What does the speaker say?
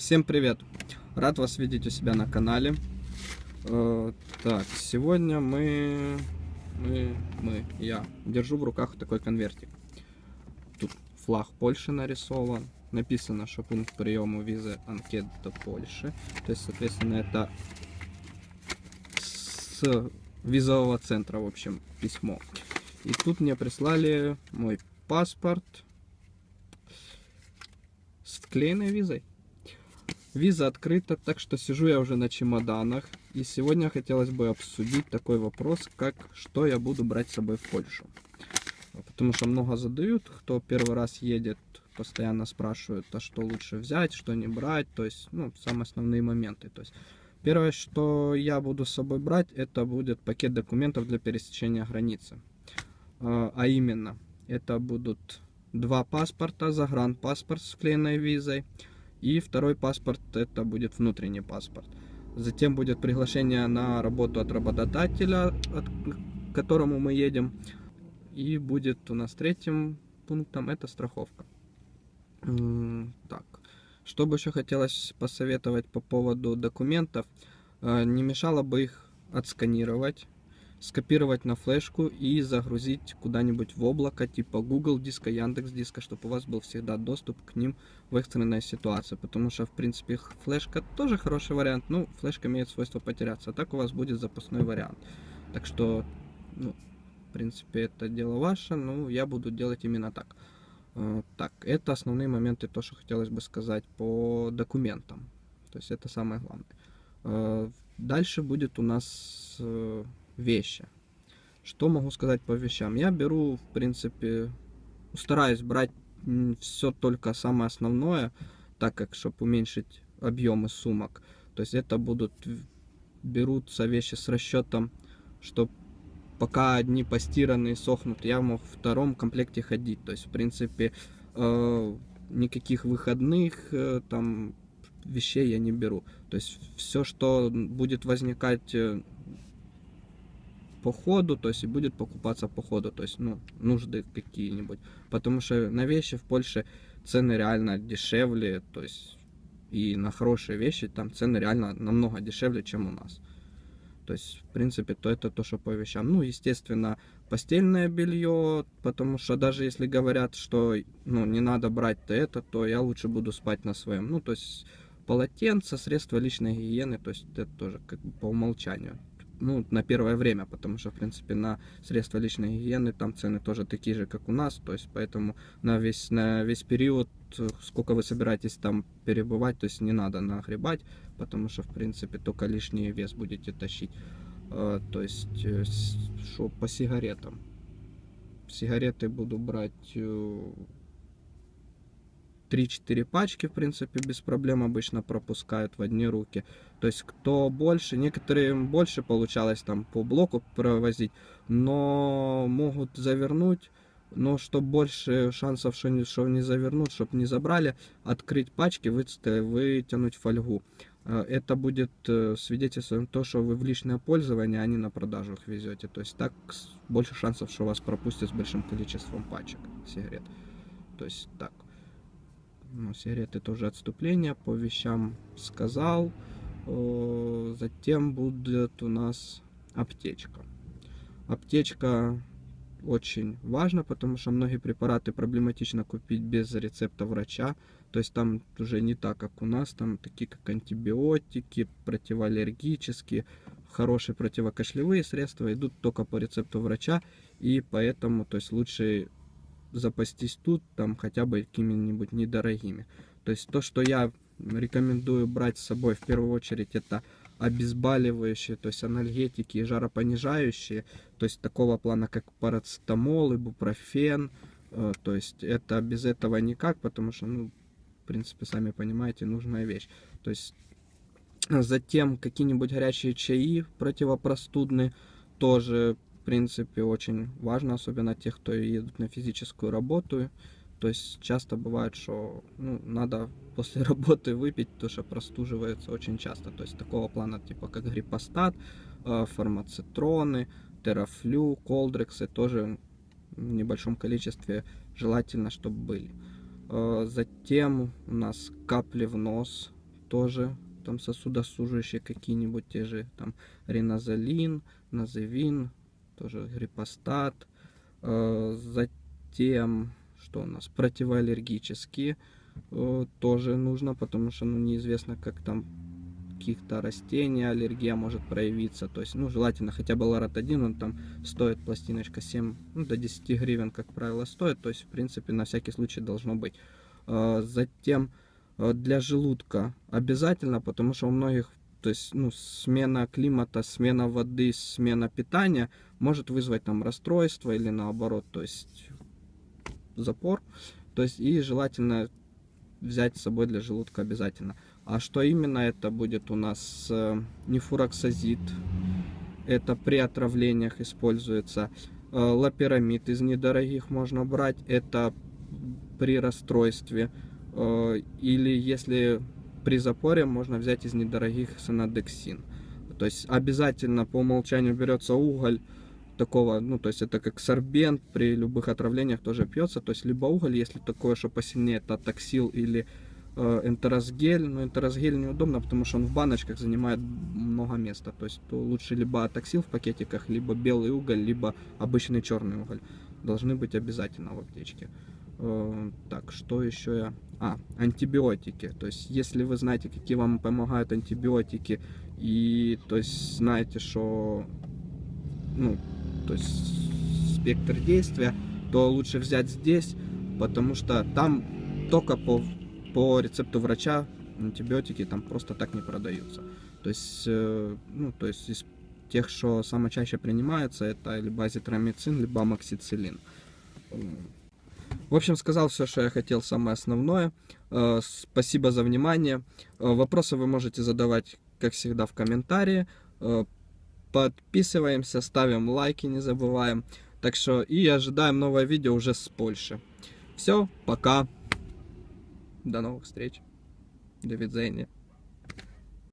Всем привет! Рад вас видеть у себя на канале. Э, так, сегодня мы, мы, мы, я держу в руках такой конвертик. Тут флаг Польши нарисован. Написано, что пункт приема визы анкет до Польши. То есть, соответственно, это с визового центра, в общем, письмо. И тут мне прислали мой паспорт с вклеенной визой. Виза открыта, так что сижу я уже на чемоданах. И сегодня хотелось бы обсудить такой вопрос, как что я буду брать с собой в Польшу. Потому что много задают, кто первый раз едет, постоянно спрашивают, а что лучше взять, что не брать. То есть, ну, самые основные моменты. То есть, первое, что я буду с собой брать, это будет пакет документов для пересечения границы. А, а именно, это будут два паспорта, загранпаспорт с вклеенной визой, и второй паспорт это будет внутренний паспорт. Затем будет приглашение на работу от работодателя, от к которому мы едем. И будет у нас третьим пунктом это страховка. Так, что бы еще хотелось посоветовать по поводу документов. Э, не мешало бы их отсканировать скопировать на флешку и загрузить куда-нибудь в облако, типа Google диска, Яндекс диска, чтобы у вас был всегда доступ к ним в экстренной ситуации. Потому что, в принципе, флешка тоже хороший вариант, ну, флешка имеет свойство потеряться, а так у вас будет запасной вариант. Так что, ну, в принципе, это дело ваше, ну, я буду делать именно так. Э, так, это основные моменты, то, что хотелось бы сказать по документам. То есть это самое главное. Э, дальше будет у нас э, вещи. Что могу сказать по вещам? Я беру, в принципе, стараюсь брать все только самое основное, так как, чтобы уменьшить объемы сумок. То есть это будут, берутся вещи с расчетом, что пока одни постиранные сохнут, я мог в втором комплекте ходить. То есть, в принципе, э, никаких выходных э, там вещей я не беру. То есть все, что будет возникать э, по ходу, то есть и будет покупаться по ходу, то есть, ну, нужды какие-нибудь. Потому что на вещи в Польше цены реально дешевле, то есть и на хорошие вещи там цены реально намного дешевле, чем у нас. То есть, в принципе, то это то, что по вещам. Ну, естественно, постельное белье, потому что даже если говорят, что ну, не надо брать то это, то я лучше буду спать на своем. Ну, то есть, полотенце, средства личной гигиены, то есть это тоже как бы по умолчанию ну, на первое время, потому что, в принципе, на средства личной гигиены там цены тоже такие же, как у нас, то есть, поэтому на весь, на весь период, сколько вы собираетесь там перебывать, то есть, не надо нагребать, потому что, в принципе, только лишний вес будете тащить. А, то есть, э, что по сигаретам. Сигареты буду брать э, 3-4 пачки, в принципе, без проблем обычно пропускают в одни руки. То есть, кто больше, некоторые больше получалось там по блоку провозить, но могут завернуть, но чтобы больше шансов, что не, что не завернут, чтобы не забрали, открыть пачки, вытянуть фольгу. Э, это будет э, свидетельством того, что вы в личное пользование, а не на продажу их везете. То есть так больше шансов, что вас пропустят с большим количеством пачек сигарет. То есть так. Ну, сигареты тоже отступление, по вещам сказал. Затем будет у нас аптечка. Аптечка очень важна, потому что многие препараты проблематично купить без рецепта врача. То есть там уже не так, как у нас, там такие как антибиотики, противоаллергические, хорошие противокашлевые средства идут только по рецепту врача, и поэтому то есть лучше запастись тут, там хотя бы какими-нибудь недорогими. То есть то, что я рекомендую брать с собой в первую очередь, это обезболивающие, то есть анальгетики и жаропонижающие, то есть такого плана, как парацетамол, ибупрофен, э, то есть это без этого никак, потому что, ну, в принципе, сами понимаете, нужная вещь. То есть затем какие-нибудь горячие чаи противопростудные, тоже в принципе, очень важно, особенно тех, кто едут на физическую работу. То есть часто бывает, что ну, надо после работы выпить, потому что простуживается очень часто. То есть такого плана, типа как гриппостат, э, фармацитроны, терафлю, колдрексы тоже в небольшом количестве желательно, чтобы были. Э, затем у нас капли в нос, тоже там сосудосужащие какие-нибудь те же там ринозолин, назевин, тоже гриппостат. Э, затем, что у нас, противоаллергические э, тоже нужно, потому что ну, неизвестно, как там каких-то растений аллергия может проявиться. То есть, ну, желательно хотя бы лорат-1, он там стоит пластиночка 7 ну, до 10 гривен, как правило, стоит. То есть, в принципе, на всякий случай должно быть. Э, затем для желудка обязательно, потому что у многих то есть, ну, смена климата, смена воды, смена питания может вызвать там расстройство или наоборот, то есть запор. То есть, и желательно взять с собой для желудка обязательно. А что именно это будет у нас? Э, нефуроксазид. Это при отравлениях используется. Э, лапирамид из недорогих можно брать. Это при расстройстве. Э, или если при запоре можно взять из недорогих санадексин. То есть обязательно по умолчанию берется уголь такого, ну то есть это как сорбент при любых отравлениях тоже пьется. То есть либо уголь, если такое, что посильнее, это таксил или э, энтеросгель. Но энтеросгель неудобно, потому что он в баночках занимает много места. То есть то лучше либо таксил в пакетиках, либо белый уголь, либо обычный черный уголь. Должны быть обязательно в аптечке. Так, что еще я... А, антибиотики. То есть, если вы знаете, какие вам помогают антибиотики, и то есть знаете, что ну, то есть спектр действия, то лучше взять здесь, потому что там только по, по рецепту врача антибиотики там просто так не продаются. То есть, э, ну, то есть из тех, что самое чаще принимается, это либо азитромицин, либо амоксициллин. В общем, сказал все, что я хотел, самое основное. Э, спасибо за внимание. Э, вопросы вы можете задавать, как всегда, в комментарии. Э, подписываемся, ставим лайки, не забываем. Так что и ожидаем новое видео уже с Польши. Все, пока. До новых встреч. До видения.